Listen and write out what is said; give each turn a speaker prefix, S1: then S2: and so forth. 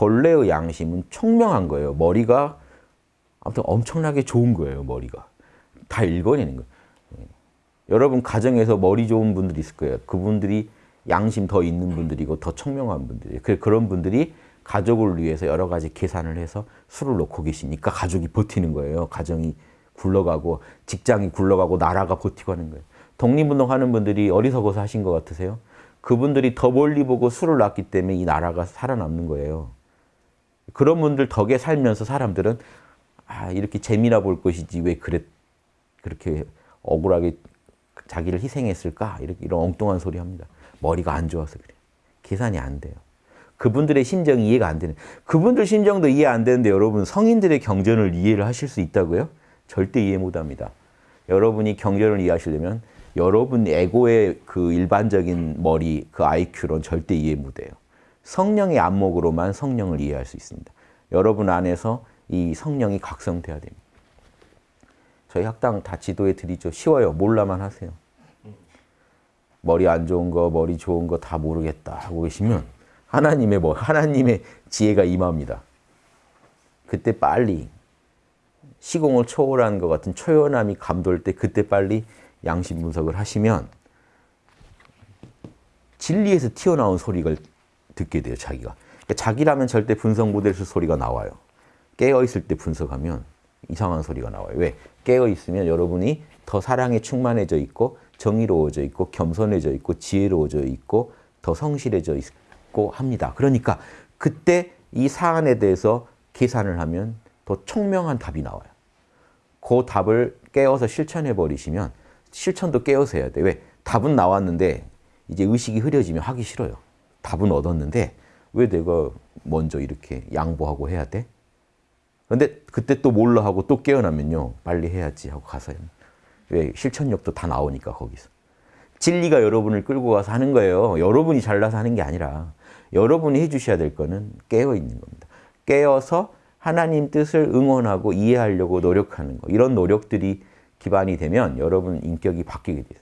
S1: 본래의 양심은 총명한 거예요. 머리가 아무튼 엄청나게 좋은 거예요. 머리가. 다 읽어내는 거예요. 예. 여러분 가정에서 머리 좋은 분들이 있을 거예요. 그분들이 양심 더 있는 분들이고 더 총명한 분들이에요. 그런 분들이 가족을 위해서 여러 가지 계산을 해서 술을 놓고 계시니까 가족이 버티는 거예요. 가정이 굴러가고 직장이 굴러가고 나라가 버티고 하는 거예요. 독립운동 하는 분들이 어리석어서 하신 것 같으세요? 그분들이 더 멀리 보고 술을 놨기 때문에 이 나라가 살아남는 거예요. 그런 분들 덕에 살면서 사람들은 아 이렇게 재미나 볼 것이지 왜 그래 그렇게 억울하게 자기를 희생했을까 이렇게 이런 엉뚱한 소리 합니다. 머리가 안 좋아서 그래. 계산이 안 돼요. 그분들의 심정이 이해가 안 되는. 그분들 심정도 이해 안 되는데 여러분 성인들의 경전을 이해를 하실 수 있다고요? 절대 이해 못합니다. 여러분이 경전을 이해하시려면 여러분 에고의 그 일반적인 머리, 그 IQ로는 절대 이해 못해요. 성령의 안목으로만 성령을 이해할 수 있습니다. 여러분 안에서 이 성령이 각성돼야 됩니다. 저희 학당 다 지도해 드리죠. 쉬워요. 몰라만 하세요. 머리 안 좋은 거, 머리 좋은 거 다 모르겠다 하고 계시면 하나님의 뭐 하나님의 지혜가 임합니다. 그때 빨리 시공을 초월한 것 같은 초연함이 감돌 때 그때 빨리 양심 분석을 하시면 진리에서 튀어나온 소리를 듣게 돼요. 자기가. 그러니까 자기라면 절대 분석 못했을 소리가 나와요. 깨어있을 때 분석하면 이상한 소리가 나와요. 왜? 깨어있으면 여러분이 더 사랑에 충만해져 있고 정의로워져 있고 겸손해져 있고 지혜로워져 있고 더 성실해져 있고 합니다. 그러니까 그때 이 사안에 대해서 계산을 하면 더 총명한 답이 나와요. 그 답을 깨어서 실천해 버리시면 실천도 깨어서 해야 돼. 왜? 답은 나왔는데 이제 의식이 흐려지면 하기 싫어요. 답은 얻었는데 왜 내가 먼저 이렇게 양보하고 해야 돼? 근데 그때 또 몰라 하고 또 깨어나면요. 빨리 해야지 하고 가서 왜? 실천력도 다 나오니까 거기서. 진리가 여러분을 끌고 가서 하는 거예요. 여러분이 잘나서 하는 게 아니라 여러분이 해주셔야 될 거는 깨어 있는 겁니다. 깨어서 하나님 뜻을 응원하고 이해하려고 노력하는 거. 이런 노력들이 기반이 되면 여러분 인격이 바뀌게 돼요.